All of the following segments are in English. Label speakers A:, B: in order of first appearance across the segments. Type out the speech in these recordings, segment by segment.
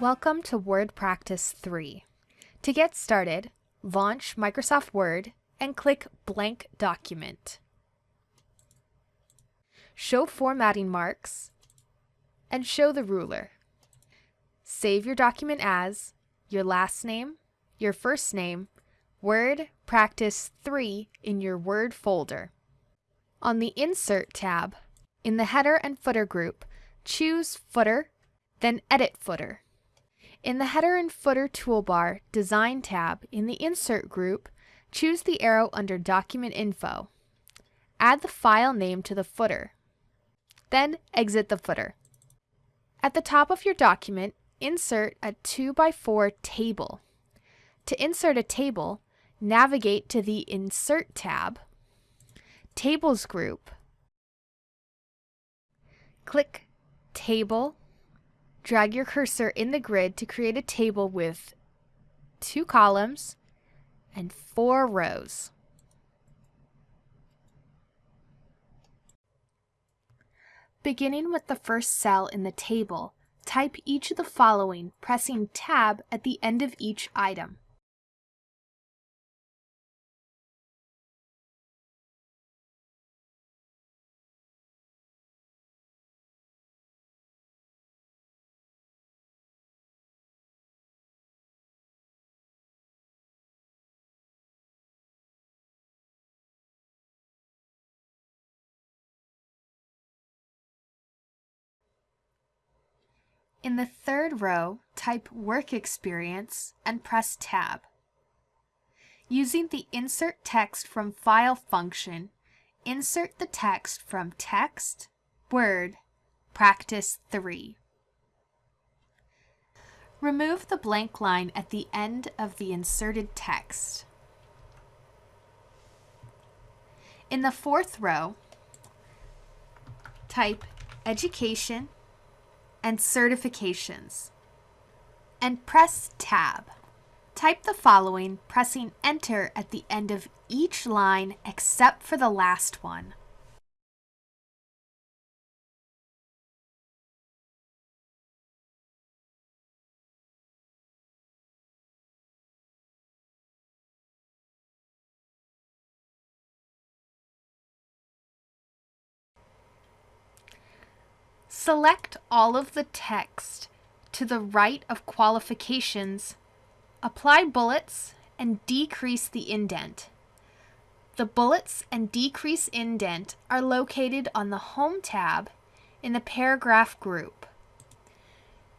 A: Welcome to Word Practice 3. To get started, launch Microsoft Word and click Blank Document. Show formatting marks and show the ruler. Save your document as your last name, your first name, Word Practice 3 in your Word folder. On the Insert tab, in the Header and Footer group, choose Footer, then Edit Footer. In the Header and Footer toolbar Design tab in the Insert group, choose the arrow under Document Info. Add the file name to the footer. Then exit the footer. At the top of your document, insert a 2x4 table. To insert a table, navigate to the Insert tab, Tables group, click Table, Drag your cursor in the grid to create a table with two columns and four rows. Beginning with the first cell in the table, type each of the following, pressing Tab at the end of each item. In the third row, type Work Experience and press Tab. Using the Insert Text from File function, insert the text from Text, Word, Practice 3. Remove the blank line at the end of the inserted text. In the fourth row, type Education and certifications. And press Tab. Type the following, pressing Enter at the end of each line except for the last one. Select all of the text to the right of qualifications, apply bullets, and decrease the indent. The bullets and decrease indent are located on the Home tab in the Paragraph group.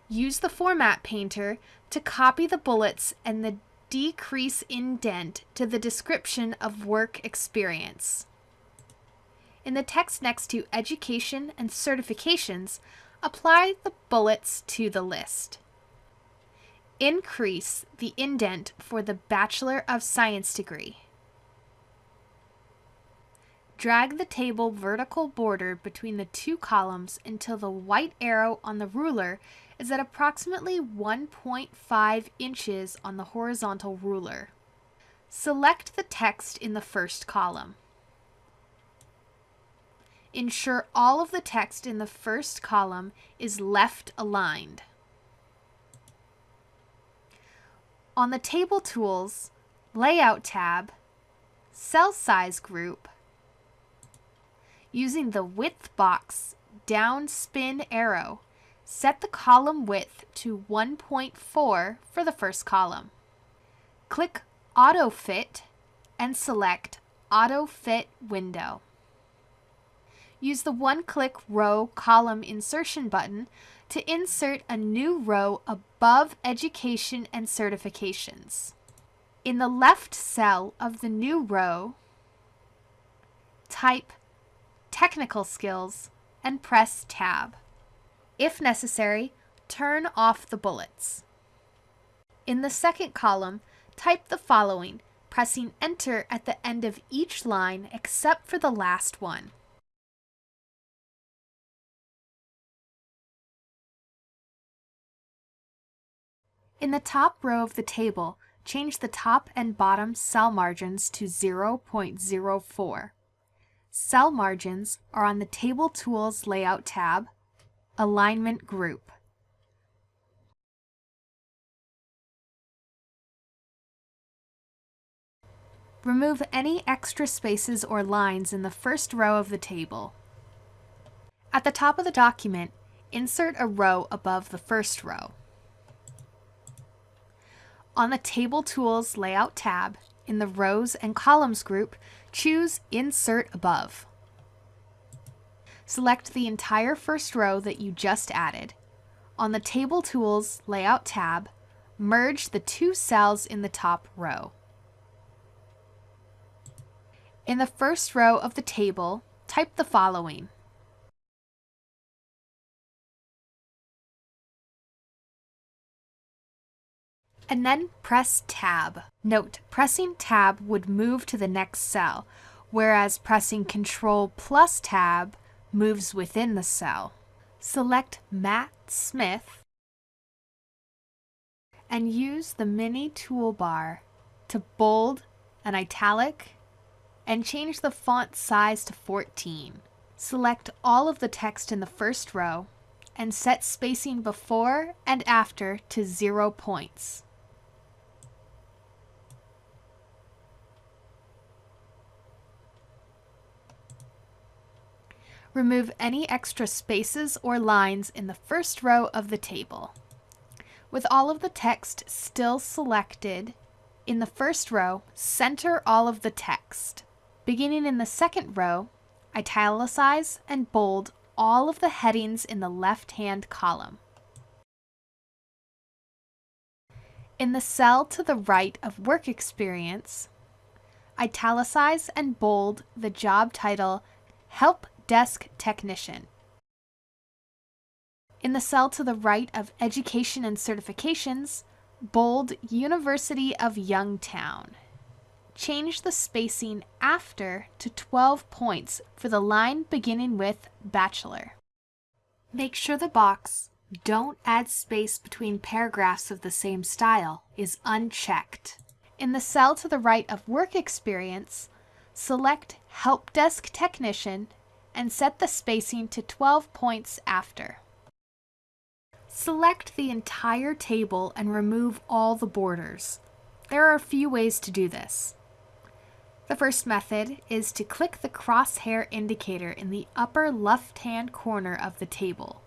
A: Use the Format Painter to copy the bullets and the decrease indent to the description of work experience. In the text next to Education and Certifications, apply the bullets to the list. Increase the indent for the Bachelor of Science degree. Drag the table vertical border between the two columns until the white arrow on the ruler is at approximately 1.5 inches on the horizontal ruler. Select the text in the first column. Ensure all of the text in the first column is left aligned. On the Table Tools, Layout tab, Cell Size group, using the Width box down spin arrow, set the column width to 1.4 for the first column. Click Auto Fit and select Auto Fit window use the one-click row column insertion button to insert a new row above Education and Certifications. In the left cell of the new row, type Technical Skills and press Tab. If necessary, turn off the bullets. In the second column, type the following, pressing Enter at the end of each line except for the last one. In the top row of the table, change the top and bottom cell margins to 0.04. Cell margins are on the Table Tools Layout tab, Alignment Group. Remove any extra spaces or lines in the first row of the table. At the top of the document, insert a row above the first row. On the Table Tools Layout tab, in the Rows and Columns group, choose Insert Above. Select the entire first row that you just added. On the Table Tools Layout tab, merge the two cells in the top row. In the first row of the table, type the following. And then press Tab. Note, pressing Tab would move to the next cell, whereas pressing Control plus Tab moves within the cell. Select Matt Smith and use the mini toolbar to bold an italic and change the font size to 14. Select all of the text in the first row and set spacing before and after to zero points. Remove any extra spaces or lines in the first row of the table. With all of the text still selected, in the first row, center all of the text. Beginning in the second row, italicize and bold all of the headings in the left-hand column. In the cell to the right of Work Experience, italicize and bold the job title Help Desk Technician. In the cell to the right of Education and Certifications, bold University of Youngtown. Change the spacing after to 12 points for the line beginning with Bachelor. Make sure the box Don't add space between paragraphs of the same style is unchecked. In the cell to the right of Work Experience, select Help Desk Technician and set the spacing to 12 points after. Select the entire table and remove all the borders. There are a few ways to do this. The first method is to click the crosshair indicator in the upper left-hand corner of the table.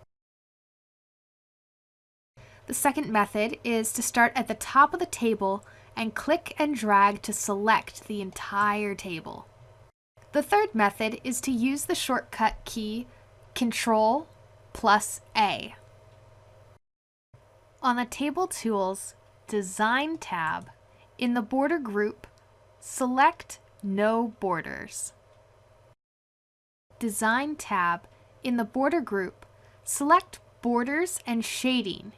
A: The second method is to start at the top of the table and click and drag to select the entire table. The third method is to use the shortcut key Control plus A. On the Table Tools Design tab, in the Border group, select No Borders. Design tab, in the Border group, select Borders and Shading.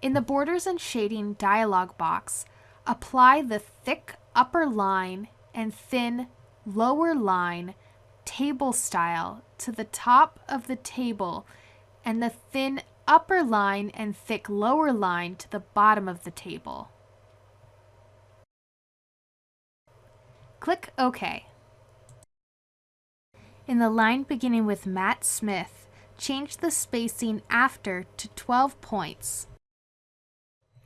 A: In the Borders and Shading dialog box, apply the thick upper line and thin lower line table style to the top of the table and the thin upper line and thick lower line to the bottom of the table. Click OK. In the line beginning with Matt Smith, change the spacing after to 12 points.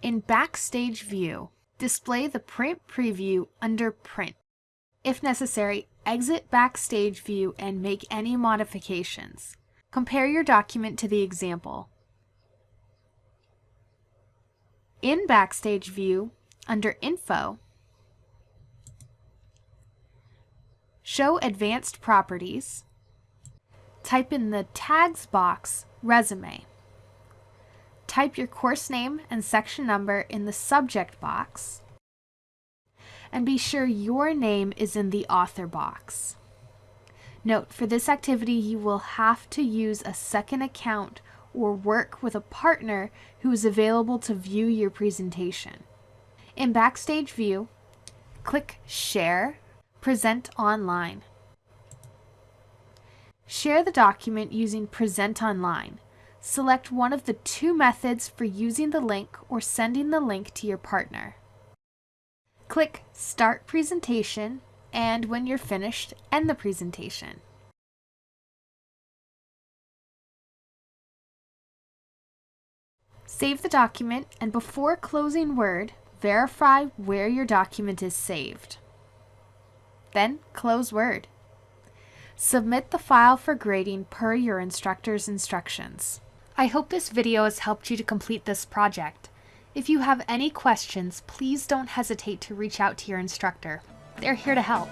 A: In Backstage View, display the print preview under Print. If necessary, exit Backstage View and make any modifications. Compare your document to the example. In Backstage View, under Info, Show Advanced Properties, type in the Tags box Resume. Type your course name and section number in the Subject box, and be sure your name is in the author box. Note, for this activity you will have to use a second account or work with a partner who is available to view your presentation. In Backstage View, click Share, Present Online. Share the document using Present Online. Select one of the two methods for using the link or sending the link to your partner. Click Start Presentation, and when you're finished, end the presentation. Save the document, and before closing Word, Verify where your document is saved. Then close Word. Submit the file for grading per your instructor's instructions. I hope this video has helped you to complete this project. If you have any questions, please don't hesitate to reach out to your instructor. They're here to help.